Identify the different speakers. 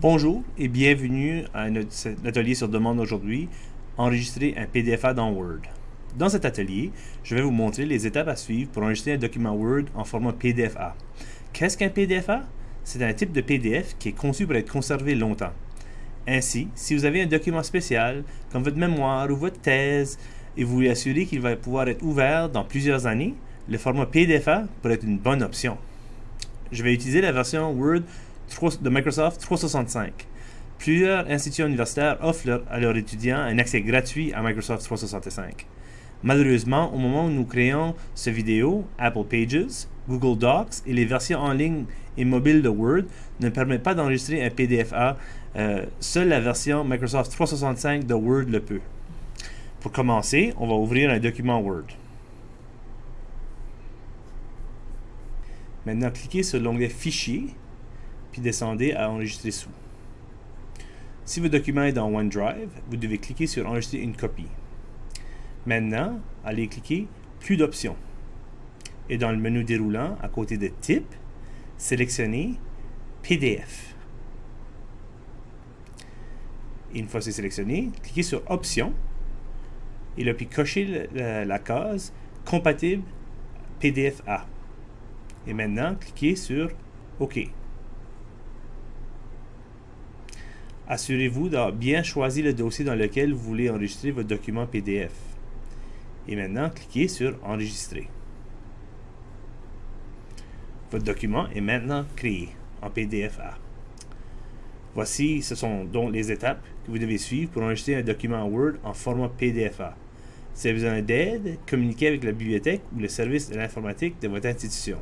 Speaker 1: Bonjour et bienvenue à notre atelier sur demande aujourd'hui, enregistrer un PDFA dans Word. Dans cet atelier, je vais vous montrer les étapes à suivre pour enregistrer un document Word en format PDFA. Qu'est-ce qu'un PDFA? C'est un type de PDF qui est conçu pour être conservé longtemps. Ainsi, si vous avez un document spécial, comme votre mémoire ou votre thèse, et vous voulez assurer qu'il va pouvoir être ouvert dans plusieurs années, le format PDFA pourrait être une bonne option. Je vais utiliser la version Word de Microsoft 365. Plusieurs institutions universitaires offrent à leurs étudiants un accès gratuit à Microsoft 365. Malheureusement, au moment où nous créons cette vidéo, Apple Pages, Google Docs et les versions en ligne et mobiles de Word ne permettent pas d'enregistrer un PDFA. Euh, seule la version Microsoft 365 de Word le peut. Pour commencer, on va ouvrir un document Word. Maintenant, cliquez sur l'onglet Fichier puis descendez à Enregistrer sous. Si votre document est dans OneDrive, vous devez cliquer sur Enregistrer une copie. Maintenant, allez cliquer Plus d'options. Et dans le menu déroulant, à côté de Type, sélectionnez PDF. une fois c'est sélectionné, cliquez sur Options et là, puis cochez la, la case Compatible PDF A. Et maintenant, cliquez sur OK. Assurez-vous d'avoir bien choisi le dossier dans lequel vous voulez enregistrer votre document PDF. Et maintenant, cliquez sur Enregistrer. Votre document est maintenant créé en PDF-A. Voici, ce sont donc les étapes que vous devez suivre pour enregistrer un document Word en format PDF-A. Si vous avez besoin d'aide, communiquez avec la bibliothèque ou le service de l'informatique de votre institution.